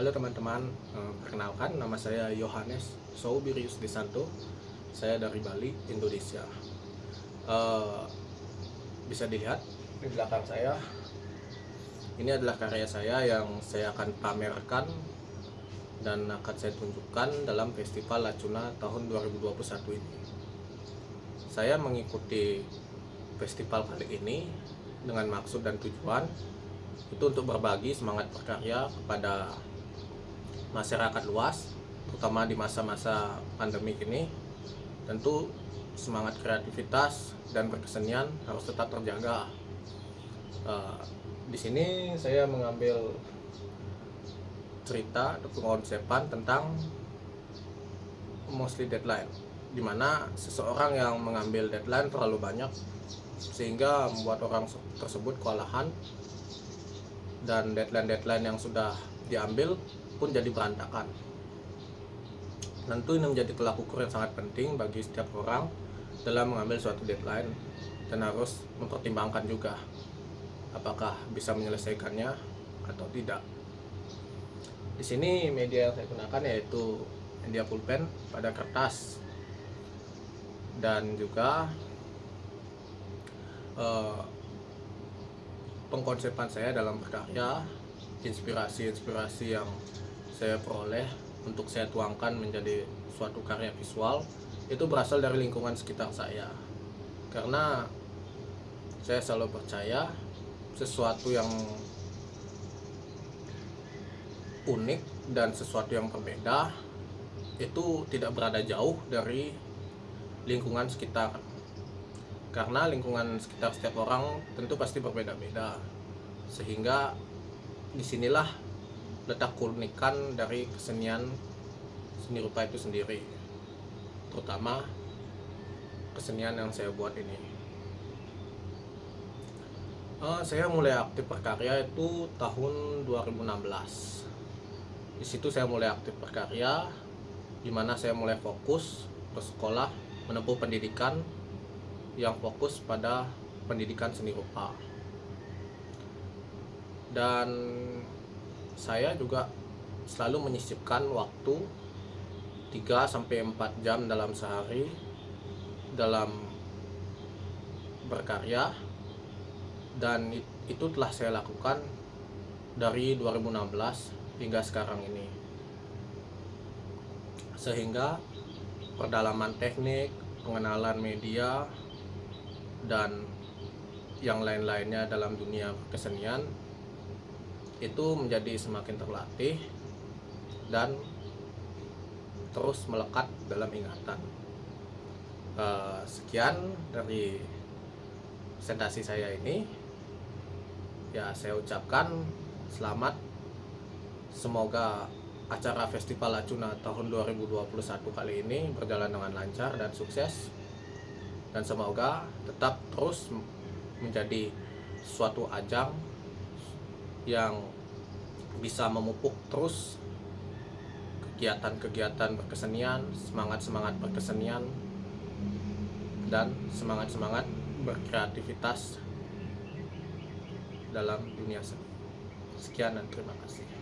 Halo teman-teman, Eh, perkenalkan nama saya Yohanes Soubirius Desanto. Saya dari Bali, Indonesia. Eh, bisa dilihat di belakang saya. Ini adalah karya saya yang saya akan pamerkan dan akan saya tunjukkan dalam Festival Lacuna tahun 2021 ini. Saya mengikuti festival kali ini dengan maksud dan tujuan itu untuk berbagi semangat berkarya kepada masyarakat luas terutama di masa-masa pandemi ini tentu semangat kreativitas dan berkesenian harus tetap terjaga. Uh, di sini saya mengambil cerita atau pengonsepan tentang mostly deadline di mana seseorang yang mengambil deadline terlalu banyak sehingga membuat orang tersebut kewalahan dan deadline-deadline yang sudah diambil pun jadi berantakan. Tentu ini menjadi tolak ukur yang sangat penting bagi setiap orang dalam mengambil suatu deadline dan harus mempertimbangkan juga apakah bisa menyelesaikannya atau tidak. Di sini media yang saya gunakan yaitu media pulpen pada kertas dan juga eh, pengkonsepan saya dalam berkarya, inspirasi-inspirasi yang saya peroleh untuk saya tuangkan menjadi suatu karya visual itu berasal dari lingkungan sekitar saya. Karena saya selalu percaya sesuatu yang unik dan sesuatu yang berbeda itu tidak berada jauh dari lingkungan sekitar karena lingkungan sekitar setiap orang tentu pasti berbeda-beda sehingga di sinilah letak keunikan dari kesenian seni rupa itu sendiri terutama kesenian yang saya buat ini. Uh, saya mulai aktif berkarya itu tahun 2016 di situ saya mulai aktif berkarya di mana saya mulai fokus bersekolah menempuh pendidikan yang fokus pada pendidikan seni rupa. Dan saya juga selalu menyisipkan waktu 3 sampai 4 jam dalam sehari dalam berkarya. Dan itu telah saya lakukan dari 2016 hingga sekarang ini. Sehingga perdalaman teknik pengenalan media dan yang lain-lainnya dalam dunia kesenian itu menjadi semakin terlatih dan terus melekat dalam ingatan. Uh, sekian dari presentasi saya ini. Ya saya ucapkan selamat. Semoga acara Festival Lacuna tahun 2021 kali ini berjalan dengan lancar dan sukses. Dan semoga tetap terus menjadi suatu ajang yang bisa memupuk terus kegiatan-kegiatan berkesenian, semangat-semangat berkesenian dan semangat-semangat berkreativitas dalam dunia seni. Sekian dan terima kasih.